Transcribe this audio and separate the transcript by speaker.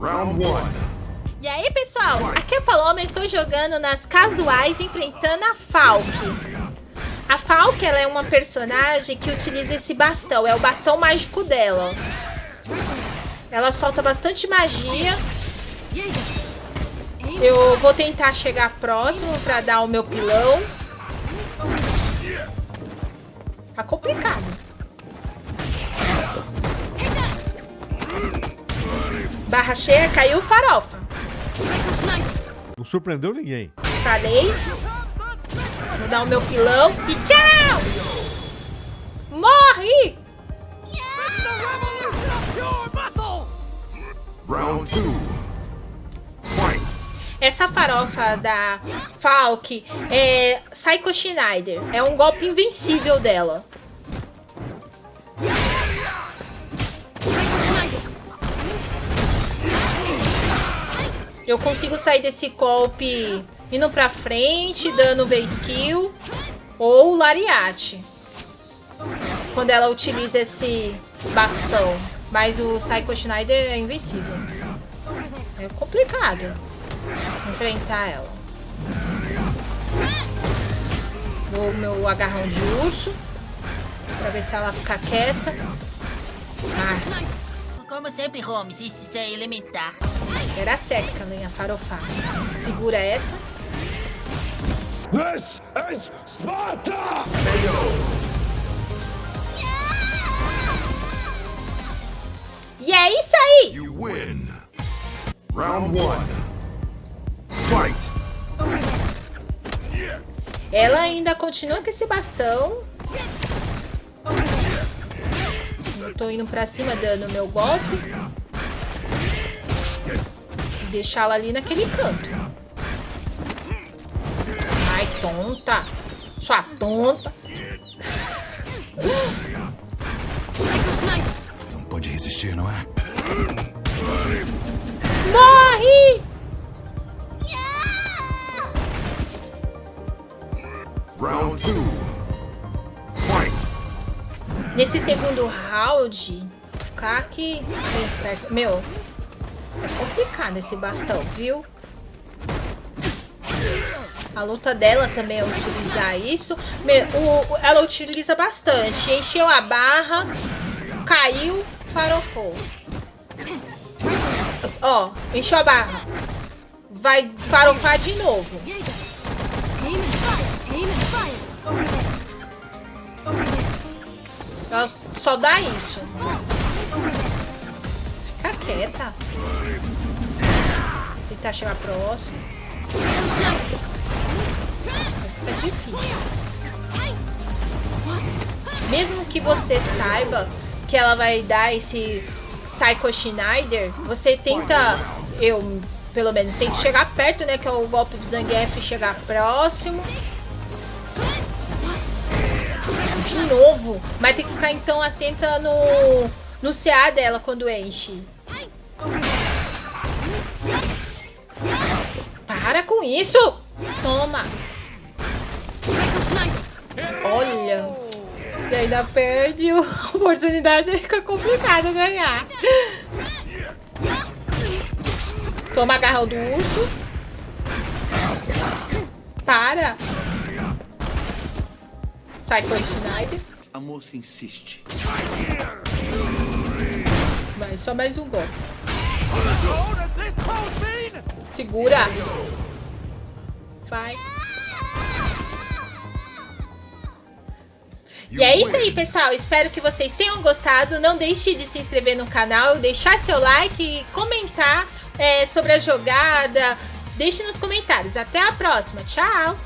Speaker 1: Round 1.
Speaker 2: E aí, pessoal? Aqui é a Paloma, estou jogando nas casuais enfrentando a Falk. A Falk, ela é uma personagem que utiliza esse bastão, é o bastão mágico dela. Ela solta bastante magia. Eu vou tentar chegar próximo pra dar o meu pilão. Tá complicado. Barra cheia, caiu farofa.
Speaker 3: Não surpreendeu ninguém.
Speaker 2: Falei. Vou dar o meu pilão e tchau! Morre!
Speaker 1: Round 2. Fight.
Speaker 2: Essa farofa da Falk é Psycho Schneider. É um golpe invencível dela. Eu consigo sair desse golpe indo pra frente, dando V-Skill ou Lariate. Quando ela utiliza esse bastão. Mas o Psycho Schneider é invencível. É complicado enfrentar ela. Dou o meu agarrão de urso. Pra ver se ela fica quieta. Ah,
Speaker 4: Como sempre, Holmes, isso é elementar.
Speaker 2: Era certo que ela ia farofar. Segura essa.
Speaker 1: This is Sparta!
Speaker 2: E é isso aí!
Speaker 1: You win. Round 1. Fight.
Speaker 2: Ela ainda continua com esse bastão. Eu tô indo pra cima dando meu golpe. Deixá-la ali naquele canto. Ai, tonta. Sua tonta.
Speaker 1: Não pode resistir, não é?
Speaker 2: Morre!
Speaker 1: Round 2. Fight.
Speaker 2: Nesse segundo round, ficar aqui bem esperto. Meu, é complicado esse bastão, viu? A luta dela também é utilizar isso. Ela utiliza bastante. Encheu a barra, caiu, farofou. Ó, encheu a barra. Vai farofar de novo. Ela só dá isso. Quieta. Tentar chegar próximo. Fica difícil. Mesmo que você saiba que ela vai dar esse Psycho Schneider, você tenta, eu pelo menos tento chegar perto, né? Que é o golpe do Zangief, chegar próximo. De novo. Mas tem que ficar então atenta no, no CA dela quando enche. Para com isso! Toma! Olha! E ainda perde a oportunidade, fica complicado ganhar. Toma agarrão do urso. Para! Sai com o Schneider.
Speaker 5: A moça insiste.
Speaker 2: Vai, só mais um golpe. Segura. Vai. E é isso aí, pessoal. Espero que vocês tenham gostado. Não deixe de se inscrever no canal, deixar seu like e comentar é, sobre a jogada. Deixe nos comentários. Até a próxima. Tchau!